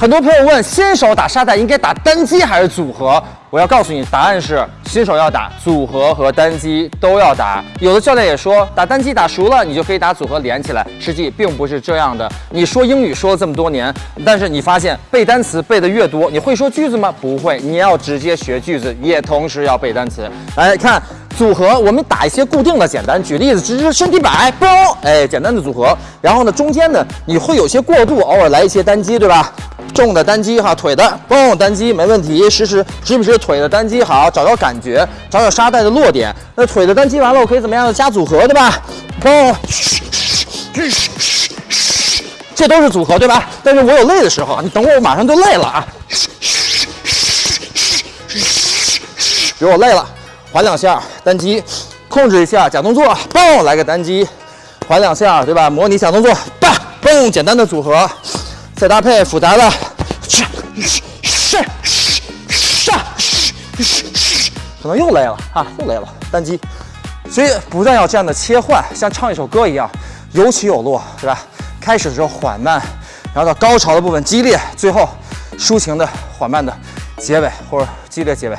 很多朋友问，新手打沙袋应该打单击还是组合？我要告诉你，答案是新手要打组合和单击都要打。有的教练也说，打单击打熟了，你就可以打组合连起来。实际并不是这样的。你说英语说了这么多年，但是你发现背单词背的越多，你会说句子吗？不会。你要直接学句子，也同时要背单词。来看组合，我们打一些固定的简单。举例子，只是身体摆，嘣，哎，简单的组合。然后呢，中间呢，你会有些过渡，偶尔来一些单击，对吧？重的单击哈，腿的嘣单击没问题，时时时不时腿的单击好，找找感觉，找找沙袋的落点。那腿的单击完了，我可以怎么样加组合，对吧？嘣，这都是组合，对吧？但是我有累的时候，你等会儿我马上就累了啊。比如我累了，缓两下单击，控制一下假动作，嘣来个单击，缓两下，对吧？模拟假动作，叭嘣简单的组合。再搭配复杂的，可能又累了啊，又累了，单击。所以不但要这样的切换，像唱一首歌一样，有起有落，对吧？开始的时候缓慢，然后到高潮的部分激烈，最后抒情的缓慢的结尾或者激烈结尾，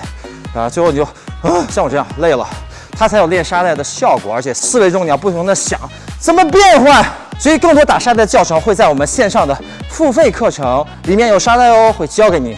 啊，最后你就啊，像我这样累了，它才有练沙袋的效果，而且思维中你要不停的想怎么变换。所以更多打沙袋的教程会在我们线上的付费课程里面有沙袋哦，会教给你。